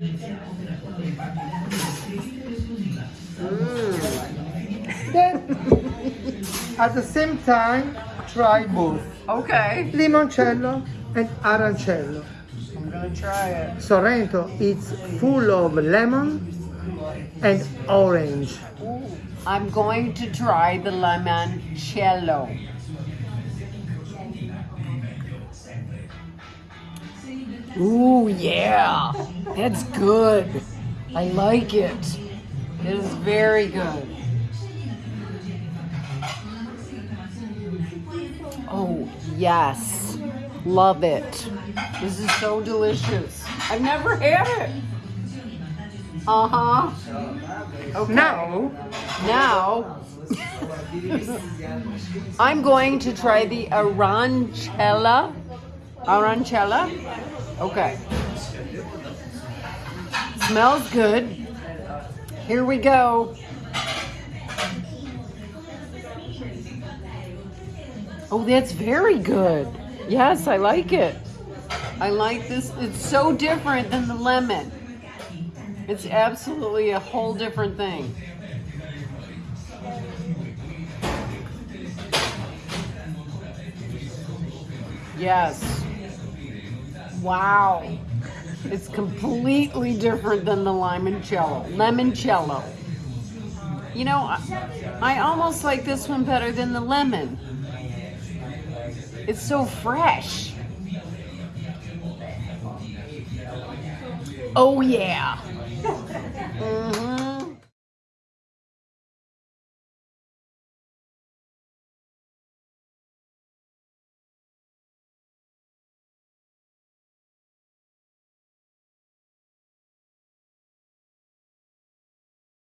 Then, mm. at the same time, try both Okay. limoncello and arancello. I'm gonna try it. Sorrento is full of lemon and orange. I'm going to try the limoncello. Ooh, yeah. That's good. I like it. It is very good. Oh, yes. Love it. This is so delicious. I've never had it. Uh huh. Okay. Now, Now, I'm going to try the arancella. Arancella? Okay. Smells good. Here we go. Oh, that's very good. Yes, I like it. I like this. It's so different than the lemon. It's absolutely a whole different thing. Yes. Wow. It's completely different than the limoncello. Limoncello. You know, I, I almost like this one better than the lemon. It's so fresh. Oh yeah.